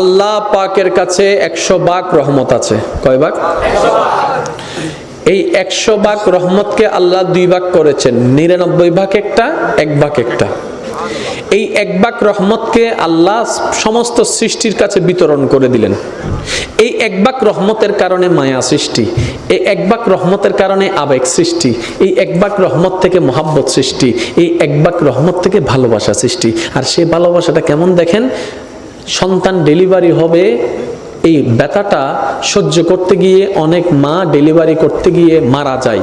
আল্লাহ পাকের কাছে একশো বাক রহমত আছে। কয় বাক? এই একশো বাক রহমতকে আল্লাহ দুই ভাগ করেছেন। নিরানব্বই ভাগ একটা, এক ভাগ একটা। এই একবাক রহমতকে আল্লাহ সমস্ত সৃষ্টির কাছে বিতরণ করে দিলেন। এই একবাক রহমতের কারণে মায়া সৃষ্টি, এই একবাক রহমতের কারণে আবেগ সৃষ্টি, এই একবাক রহমত থেকে মহাব্বত সৃষ্টি, এই একবাক রহমত থেকে ভালোবাসা সৃষ্টি। আর সেই ভালোবাসাটা কেমন দেখেন? সন্তান ডেলিভারি হবে, এই ব্যথাটা সহ্য করতে গিয়ে, অনেক মা ডেলিভারি করতে গিয়ে মারা যায়।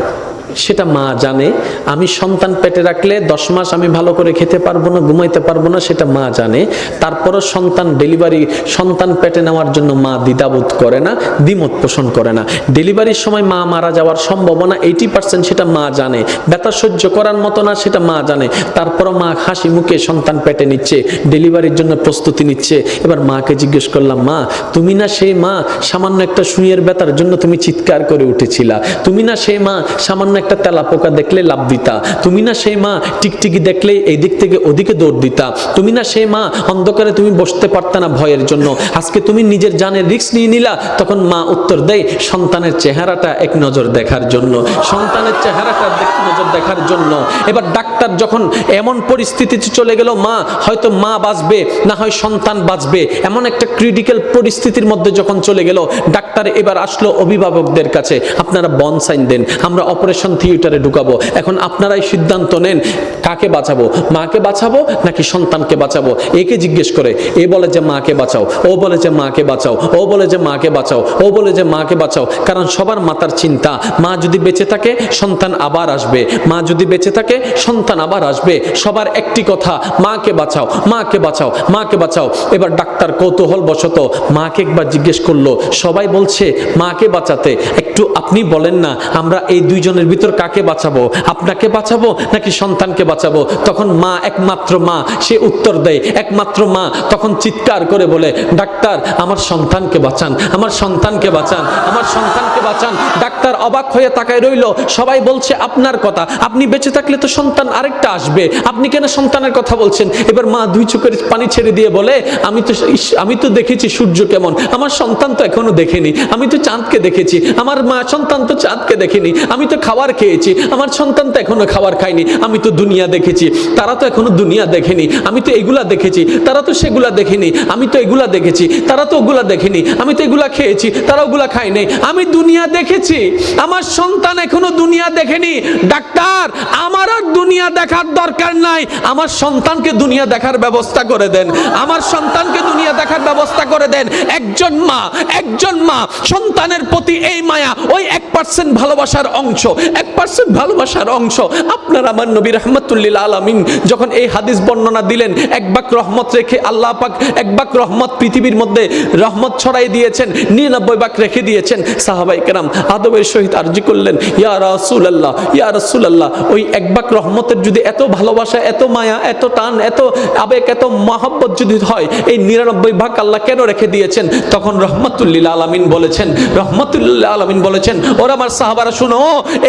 সেটা মা জানে। আমি সন্তান পেটে রাখলে দশ মাস আমি ভালো করে খেতে পারব না, ঘুমাইতে পারব না, সেটা মা জানে। তারপরও সন্তান ডেলিভারি, সন্তান পেটে নেওয়ার জন্য মা দ্বিধাবোধ করে না, দ্বিমত পোষণ করে না। ডেলিভারির সময় মা মারা যাওয়ার সম্ভাবনা এইটি পার্সেন্ট সেটা মা জানে। ব্যথা সহ্য করার মতো না, সেটা মা জানে। তারপরও মা হাসি মুখে সন্তান পেটে নিচ্ছে, ডেলিভারির জন্য প্রস্তুতি নিচ্ছে। এবার মাকে জিজ্ঞেস করলাম, মা, তুমি না সেই মা, সামান্য একটা সুইয়ের ব্যথার জন্য তুমি চিৎকার করে উঠেছিলা। তুমি না সেই মা, সামান্য একটা তেলা পোকা দেখলে লাভ দিতা। তুমি না সেই মা টিকটিকি দেখলে এই দিক থেকে ওদিকে দৌড় দিতা। তুমি না সেই মা অন্ধকারে তুমি বসতে পারতা না ভয়ের জন্য। আজকে তুমি নিজের জানের রিস্ক নিয়ে নিলা, তখন মা উত্তর দেয়, সন্তানের চেহারাটা এক নজর দেখার জন্য। সন্তানের চেহারাটা এক নজর দেখার জন্য। এবার ডাক্তার যখন এমন পরিস্থিতিতে চলে গেল, মা, হয়তো মা বাঁচবে, না হয় সন্তান বাঁচবে। এমন একটা ক্রিটিক্যাল পরিস্থিতির মধ্যে যখন চলে গেল, ডাক্তার এবার আসলো অভিভাবকদের কাছে। আপনারা বন সাইন দেন, আমরা অপারেশন থিয়েটারে ঢুকাবো। এখন আপনারাই সিদ্ধান্ত নেন কাকে বাঁচাবো, মাকে বাঁচাবো নাকি সন্তানকে বাঁচাবো? একে জিজ্ঞেস করে, এ বলে যে মাকে বাঁচাও, ও বলে যে মাকে বাঁচাও, ও বলে যে মাকে বাঁচাও, ও বলে যে মাকে বাঁচাও। কারণ সবার মাতার চিন্তা, মা যদি বেঁচে থাকে, সন্তান আবার আসবে। মা যদি বেঁচে থাকে, সন্তান আবার আসবে। সবার একটি কথা, মাকে বাঁচাও মাকে বাঁচাও মাকে বাঁচাও। এবার ডাক্তার কৌতূহল বশত মাকে একবার জিজ্ঞেস করল, সবাই বলছে মাকে বাঁচাতে। একটু আপনি বলেন না, আমরা এই দুইজনের ভিতর কাকে বাঁচাবো? আপনাকে বাঁচাবো নাকি সন্তানকে বাঁচাবো? তখন মা একমাত্র মা, সে উত্তর দেয়, একমাত্র মা তখন চিৎকার করে বলে, ডাক্তার, আমার সন্তানকে বাঁচান, আমার সন্তানকে বাঁচান, আমার সন্তানকে বাঁচান। ডাক্তার অবাক হয়ে তাকায় রইল, সবাই বলছে, আপনার কথা, আপনি বেঁচে থাকলে তো সন্তান আরেকটা আসবে, আপনি কেন সন্তানের কথা বলছেন? এবার মা দুই চোখের পানি ছেড়ে দিয়ে বলে, আমি তো আমি তো দেখেছি সূর্য কেমন, আমার সন্তান তো এখনও দেখেনি, আমি তো চাঁদকে দেখেছি, আমার মা, সন্তান তো চাঁদকে দেখেনি। আমি তো খাবার খেয়েছি। আমার সন্তান তো এখনও খাবার খায়নি। আমি তো দুনিয়া দেখেছি। তারা তো এখনও দুনিয়া দেখেনি। আমি তো এগুলা দেখেছি। তারা তো সেগুলা দেখেনি। আমি তো এগুলা দেখেছি। তারা তো ওগুলা দেখেনি। আমি তো এগুলা খেয়েছি। তারা ওগুলা খায় নাই। আমি দুনিয়া দেখেছি। আমার সন্তান এখনও দুনিয়া দেখেনি। ডাক্তার, আমার আর দুনিয়া দেখার দরকার নাই। আমার সন্তানকে দুনিয়া দেখার ব্যবস্থা করে দেন। আমার সন্তানকে দুনিয়া দেখার ব্যবস্থা করে দেন। একজন মা একজন মা, সন্তানের প্রতি এই মায়া ওই এক পার্সেন্ট ভালোবাসার অংশ, এক পার্সেন্ট ভালোবাসার অংশ। আপনার আমার নবী রহমতুল্লিল আলমিন যখন এই হাদিস বর্ণনা দিলেন, এক বাক রহমত রেখে আল্লাহ পাক এক বাক রহমত পৃথিবীর মধ্যে রহমত ছড়াই দিয়েছেন, নিরানব্বই বাক রেখে দিয়েছেন, সাহাবাই কেরাম আদবের সহিত আর্জি করলেন, ইয়া রাসুল আল্লাহ ইয়া রাসুল আল্লাহ ওই এক বাক রহমতের যদি এত ভালোবাসা, এত মায়া, এত টান, এত আবেগ, এত মহাব্বত যদি হয়, এই নিরানব্বই ভাগ আল্লাহ কেন রেখে দিয়েছেন? তখন রহমতুল্লিল আলমিন বলেছেন রহমতুল্লাহ আলমিন বলেছেন, ওরা আমার সাহাবারা, শুনো,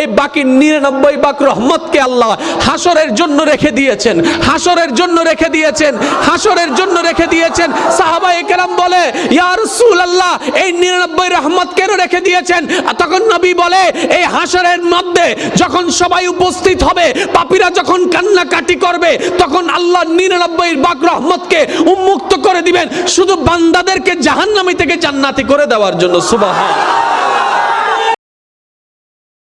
এই বাকি নিরানব্বই ভাগ রহমতকে আল্লাহ হাসরের জন্য রেখে দিয়েছেন, হাসরের জন্য রেখে দিয়েছেন, হাসরের জন্য রেখে দিয়েছেন। সাহাবা একরাম বলে, ইয়া রাসূলুল্লাহ, এই নিরানব্বই রহমত কেন রেখে দিয়েছেন? তখন নবী বলে, এই হাসরের মধ্যে যখন সবাই উপস্থিত হবে, পাপীরা যখন কান্নাকাটি করবে, তখন আল্লাহ নিরানব্বই বাক রহমতকে উন্মুক্ত করে দিবেন। শুধু বান্দাদেরকে জাহান্নামী থেকে জান্নাতি করে দেওয়ার জন্য, সুবহান।